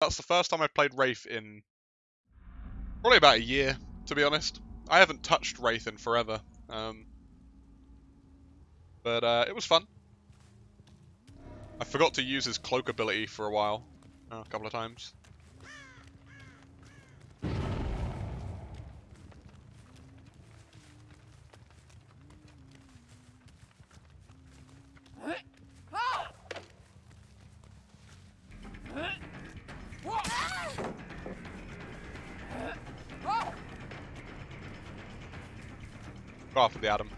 That's the first time I've played Wraith in probably about a year, to be honest. I haven't touched Wraith in forever. Um, but uh, it was fun. I forgot to use his cloak ability for a while, uh, a couple of times. Off with the Adam.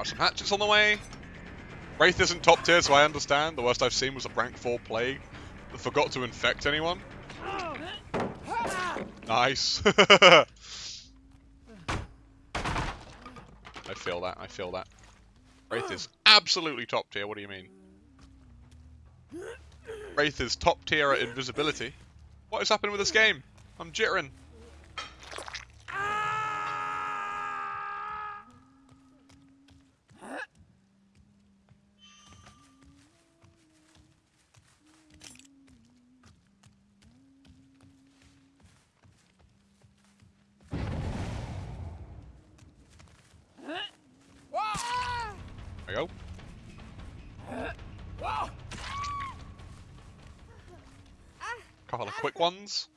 Got some hatchets on the way. Wraith isn't top tier, so I understand. The worst I've seen was a rank 4 plague that forgot to infect anyone. Nice. I feel that, I feel that. Wraith is absolutely top tier, what do you mean? Wraith is top tier at invisibility. What is happening with this game? I'm jittering. There we go. Couple of quick ones.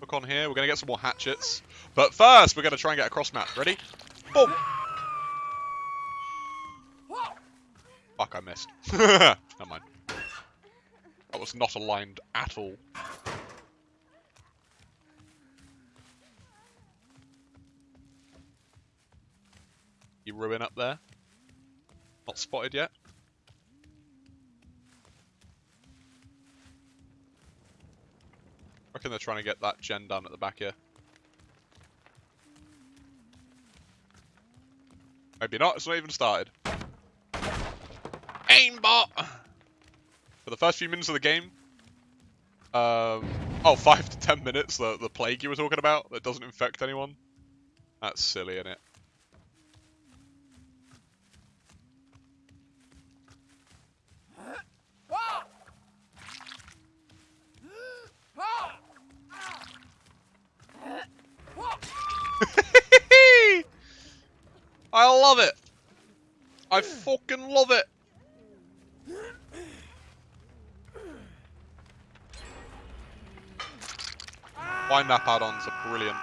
Look on here, we're going to get some more hatchets. But first, we're going to try and get a cross map. Ready? Boom! Fuck, I missed. Never mind. That was not aligned at all. You ruin up there? Not spotted yet? Reckon they're trying to get that gen done at the back here. Maybe not, it's not even started. Aimbot! For the first few minutes of the game, um, oh, five to ten minutes, the, the plague you were talking about that doesn't infect anyone. That's silly, isn't it? I love it. I fucking love it. Wind up add-ons are brilliant.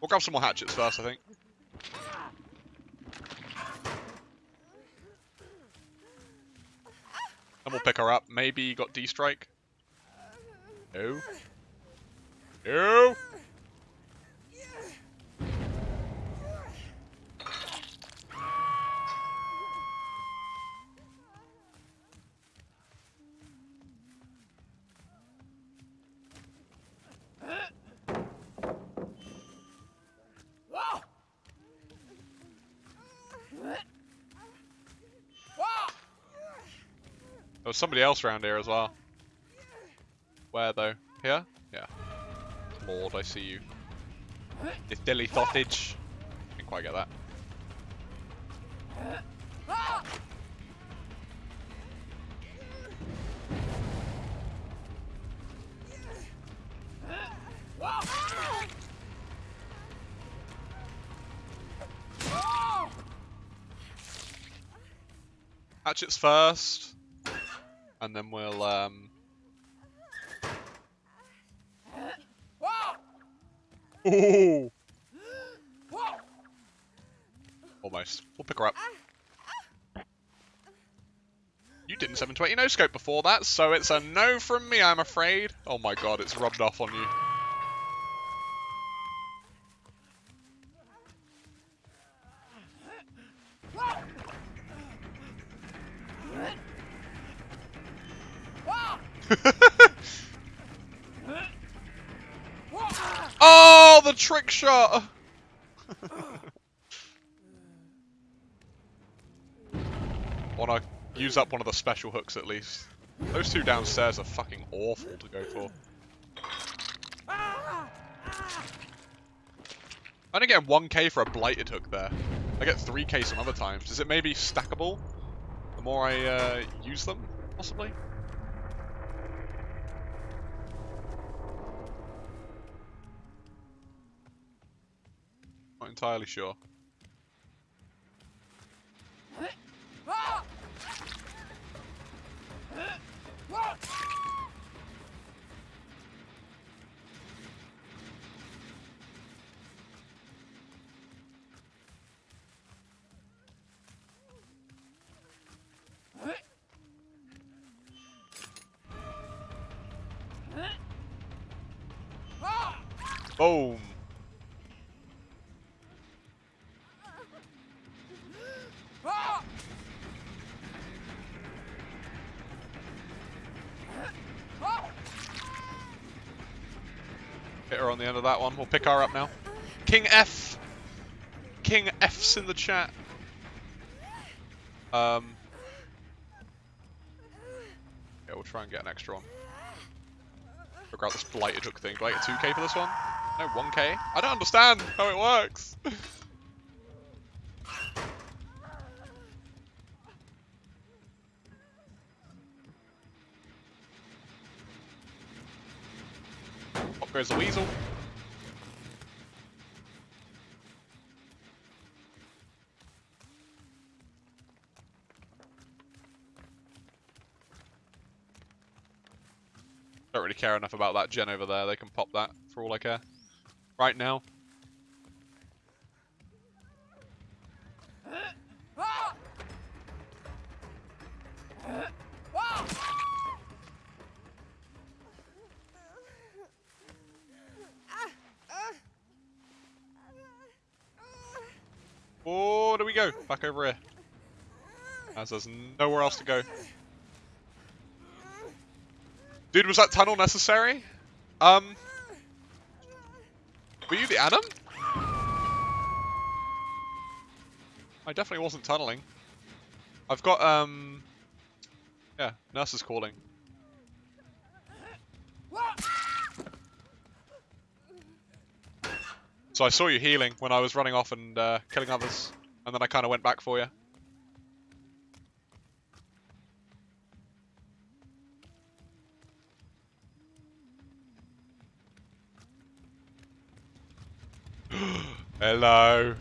We'll grab some more hatchets first, I think. And we'll pick her up. Maybe got D-Strike? No. No! There was somebody else around here as well. Where though? Here? Yeah. Lord, I see you. This dilly thottage. Didn't quite get that. Hatchets first. And then we'll, um... Ooh! Almost. We'll pick her up. You didn't 720 no scope before that, so it's a no from me, I'm afraid. Oh my god, it's rubbed off on you. oh, the trick shot! Wanna use up one of the special hooks at least. Those two downstairs are fucking awful to go for. I only get 1k for a blighted hook there. I get 3k some other times. Is it maybe stackable? The more I uh, use them, possibly? Entirely sure. Boom. On the end of that one. We'll pick her up now. King F. King F's in the chat. Um. Yeah, we'll try and get an extra one. Figure out this blighted hook thing. Do I get 2k for this one? No, 1k? I don't understand how it works. Goes the weasel. Don't really care enough about that gen over there. They can pop that for all I care. Right now. We go. Back over here. As there's nowhere else to go. Dude, was that tunnel necessary? Um, were you the Adam? I definitely wasn't tunneling. I've got, um, yeah, nurse is calling. So I saw you healing when I was running off and uh, killing others, and then I kind of went back for you. Hello.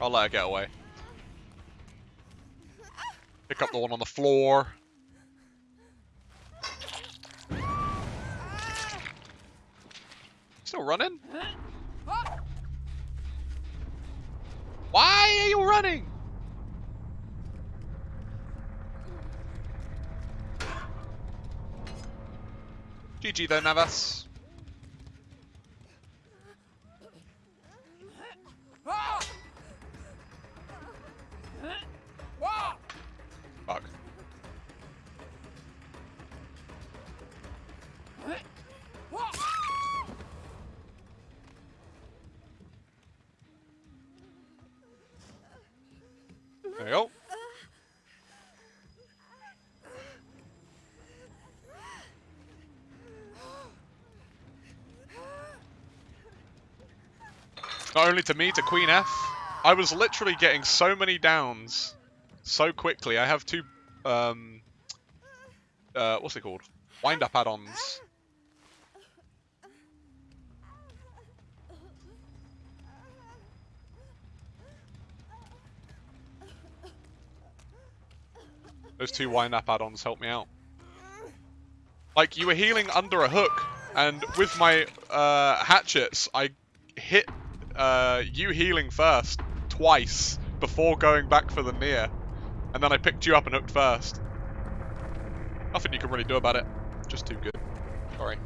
I'll let her get away. Pick up the one on the floor. Still running? Why are you running? GG then, Navas. Not only to me, to Queen F. I was literally getting so many downs so quickly. I have two, um, uh, what's it called? Wind up add-ons. Those two wind up add-ons help me out. Like, you were healing under a hook, and with my uh, hatchets, I hit uh, you healing first, twice, before going back for the near. And then I picked you up and hooked first. Nothing you can really do about it. Just too good. Sorry.